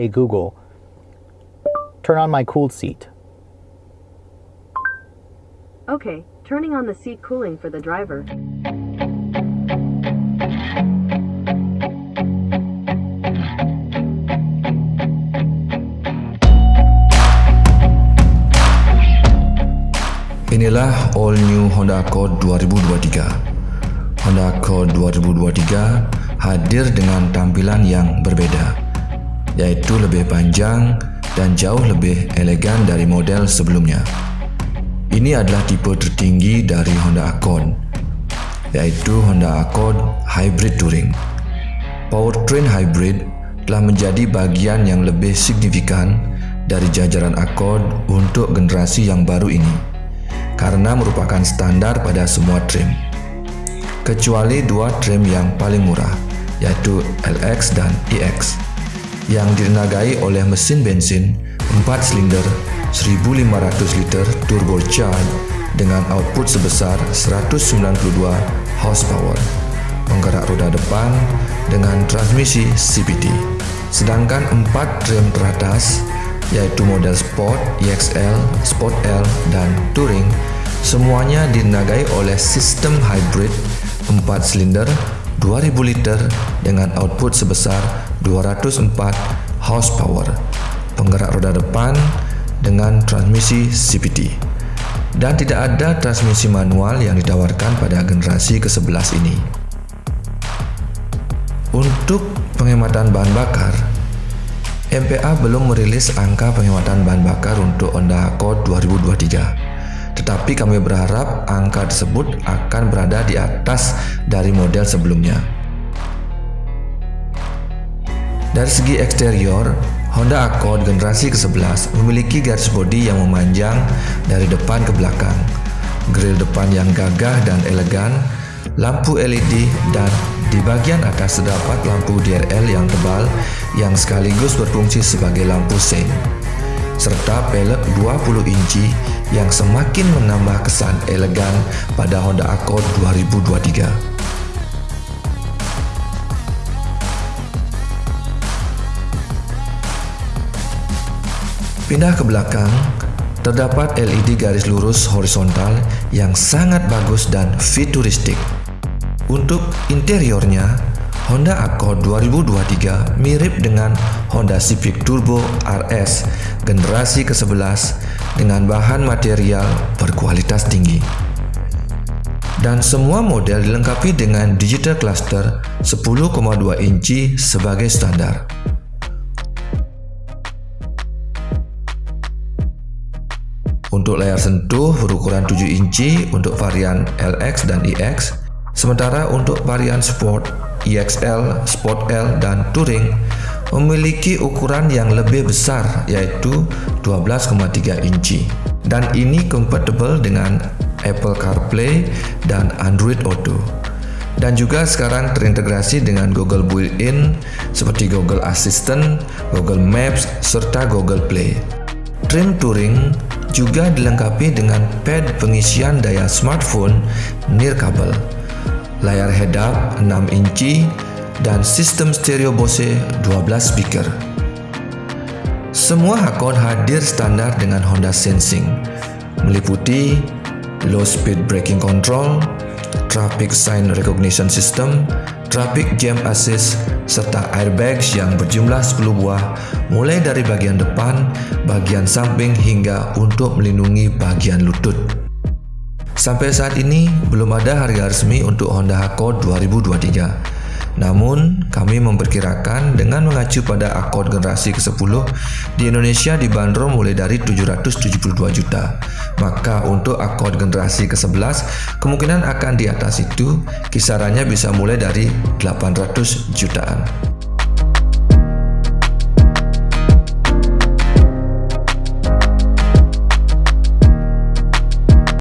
Hey Google, turn on my cooled seat. Okay, turning on the seat cooling for the driver. Inilah all new Honda Accord 2023. Honda Accord 2023 hadir dengan tampilan yang berbeda, yaitu lebih panjang dan jauh lebih elegan dari model sebelumnya. Ini adalah tipe tertinggi dari Honda Accord, yaitu Honda Accord Hybrid Touring. Powertrain hybrid telah menjadi bagian yang lebih signifikan dari jajaran Accord untuk generasi yang baru ini karena merupakan standar pada semua trim. Kecuali dua trim yang paling murah, yaitu LX dan EX, yang ditenagai oleh mesin bensin 4 silinder 1500 liter turbocharged dengan output sebesar 192 horsepower, penggerak roda depan dengan transmisi CVT. Sedangkan empat trim teratas yaitu model Sport, EXL, Sport L, dan Touring semuanya dinagai oleh sistem hybrid 4 silinder 2000 liter dengan output sebesar 204 horsepower, penggerak roda depan dengan transmisi CVT. Dan tidak ada transmisi manual yang ditawarkan pada generasi ke-11 ini. Untuk penghematan bahan bakar, MPA belum merilis angka penghematan bahan bakar untuk Honda Accord 2023. Tetapi kami berharap angka tersebut akan berada di atas dari model sebelumnya. Dari segi eksterior, Honda Accord generasi ke-11 memiliki garis bodi yang memanjang dari depan ke belakang, grill depan yang gagah dan elegan, lampu LED, dan di bagian atas terdapat lampu DRL yang tebal yang sekaligus berfungsi sebagai lampu sein, serta pelek 20 inci yang semakin menambah kesan elegan pada Honda Accord 2023. Pindah ke belakang, terdapat LED garis lurus horizontal yang sangat bagus dan futuristik. Untuk interiornya, Honda Accord 2023 mirip dengan Honda Civic Turbo RS generasi ke-11 dengan bahan material berkualitas tinggi. Dan semua model dilengkapi dengan digital cluster 10,2 inci sebagai standar. Untuk layar sentuh berukuran 7 inci untuk varian LX dan EX Sementara untuk varian Sport, EXL, Sport L, dan Touring memiliki ukuran yang lebih besar yaitu 12,3 inci. Dan ini compatible dengan Apple CarPlay dan Android Auto. Dan juga sekarang terintegrasi dengan Google Built-in seperti Google Assistant, Google Maps, serta Google Play. Trim Touring juga dilengkapi dengan pad pengisian daya smartphone nirkabel layar head-up 6 inci, dan sistem stereo Bose 12 speaker. Semua Hakon hadir standar dengan Honda Sensing, meliputi low speed braking control, traffic sign recognition system, traffic jam assist, serta airbags yang berjumlah 10 buah mulai dari bagian depan, bagian samping hingga untuk melindungi bagian lutut. Sampai saat ini belum ada harga resmi untuk Honda Accord 2023. Namun, kami memperkirakan dengan mengacu pada Accord generasi ke-10 di Indonesia dibanderol mulai dari 772 juta. Maka untuk Accord generasi ke-11 kemungkinan akan di atas itu, kisarannya bisa mulai dari 800 jutaan.